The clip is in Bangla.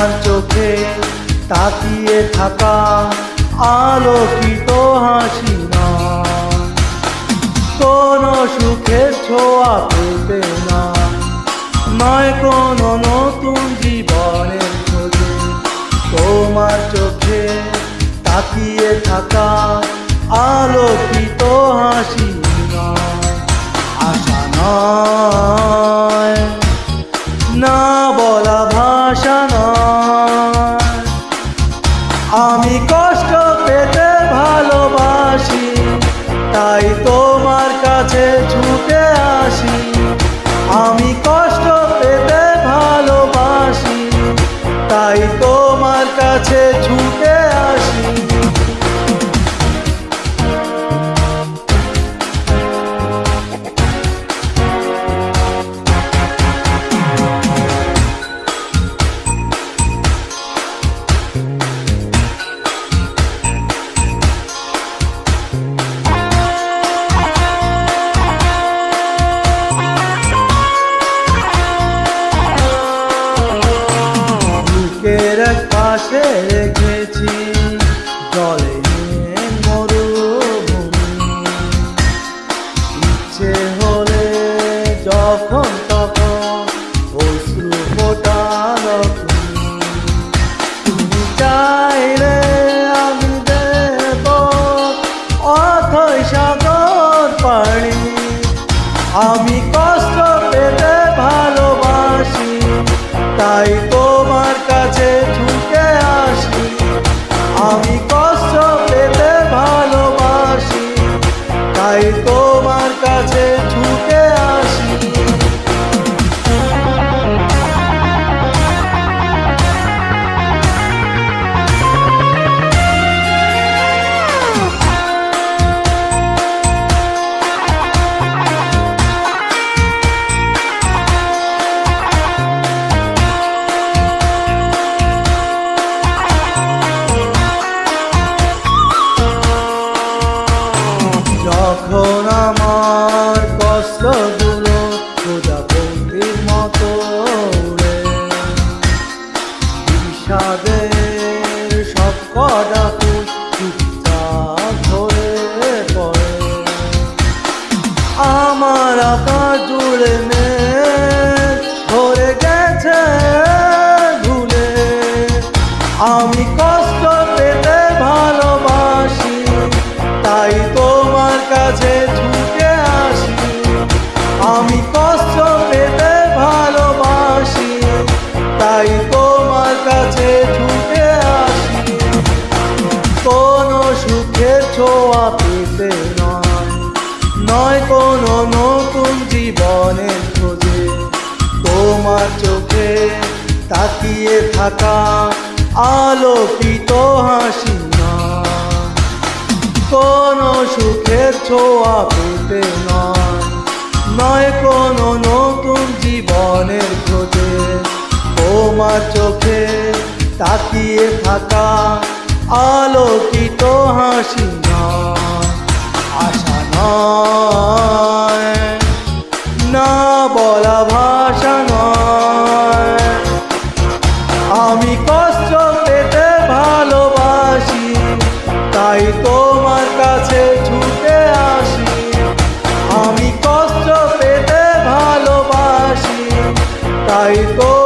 তোমার চোখে তাকিয়ে থাকা আলোকিত হাসি নয় কোনো সুখের ছোঁয়া পেতে না। নয় কোনো নতুন জীবনের খোঁজে। তোমার চোখে তাকিয়ে থাকা আলোকিত হাসি নয় আশা নয় রেখেছি জলে মরুভূমি। ইচ্ছে হলে যখন তখন অশ্রু ফোটানো তুমি চাইলে আমি দেব অথই সাগর আমি কষ্ট পেতে ভালোবাসি, তাই তোমার যখন আমার কষ্টগুলো প্রজাপতির মতো বিষাদের সব কটা ধরে আমার ধরে গেছে আমি নয় কোনো নতুন জীবনের খোঁজে। তোমার চোখে তাকিয়ে থাকা আলোকিত হাসি নয় কোনো সুখের ছোঁয়া পেতে নয় কোনো নতুন জীবনের খোঁজে। তোমার চোখে তাকিয়ে থাকা আলোকিত হাসি না। আমি কষ্ট পেতে ভালোবাসি, তাই তোমার কাছে ছুটে আসি। আমি কষ্ট পেতে ভালোবাসি, তাই তো